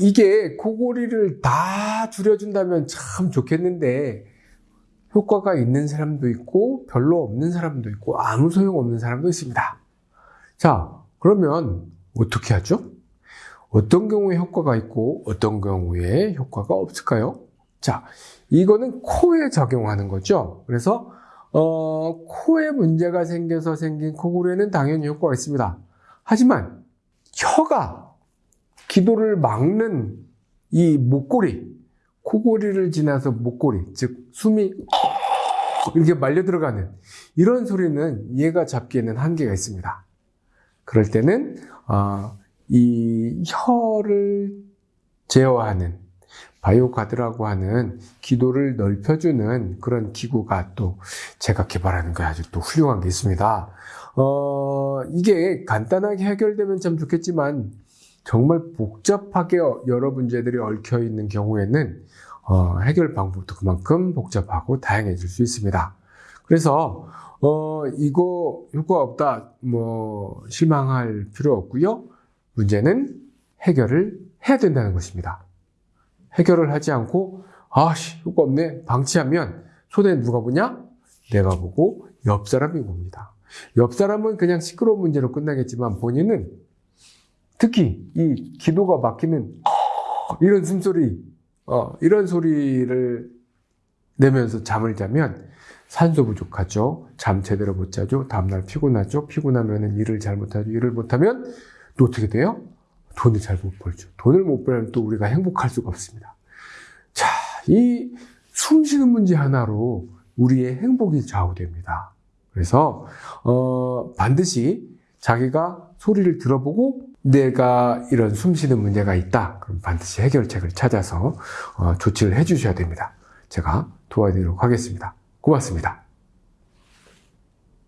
이게 코골이를 다 줄여준다면 참 좋겠는데 효과가 있는 사람도 있고 별로 없는 사람도 있고 아무 소용 없는 사람도 있습니다. 자, 그러면 어떻게 하죠? 어떤 경우에 효과가 있고 어떤 경우에 효과가 없을까요? 자, 이거는 코에 적용하는 거죠. 그래서 어, 코에 문제가 생겨서 생긴 코골이에는 당연히 효과가 있습니다. 하지만 혀가 기도를 막는 이 목골이 코골이를 지나서 목골이 즉 숨이 이렇게 말려 들어가는 이런 소리는 얘가 잡기에는 한계가 있습니다. 그럴 때는 어, 이 혀를 제어하는 바이오카드라고 하는 기도를 넓혀주는 그런 기구가 또 제가 개발하는 게 아주 또 훌륭한 게 있습니다. 어, 이게 간단하게 해결되면 참 좋겠지만 정말 복잡하게 여러 문제들이 얽혀 있는 경우에는 어, 해결 방법도 그만큼 복잡하고 다양해질 수 있습니다. 그래서 어, 이거 효과 없다, 뭐 실망할 필요 없고요. 문제는 해결을 해야 된다는 것입니다. 해결을 하지 않고 아씨 효과 없네 방치하면 손에 누가 보냐? 내가 보고 옆 사람이 봅니다. 옆 사람은 그냥 시끄러운 문제로 끝나겠지만 본인은 특히 이 기도가 막히는 이런 숨소리 어, 이런 소리를 내면서 잠을 자면 산소 부족하죠. 잠 제대로 못 자죠. 다음날 피곤하죠. 피곤하면 일을 잘 못하죠. 일을 못하면 또 어떻게 돼요? 돈을 잘 못 벌죠. 돈을 못 벌면 또 우리가 행복할 수가 없습니다. 자, 이 숨 쉬는 문제 하나로 우리의 행복이 좌우됩니다. 그래서 어, 반드시 자기가 소리를 들어보고 내가 이런 숨 쉬는 문제가 있다. 그럼 반드시 해결책을 찾아서 어, 조치를 해 주셔야 됩니다. 제가 도와드리도록 하겠습니다. 고맙습니다.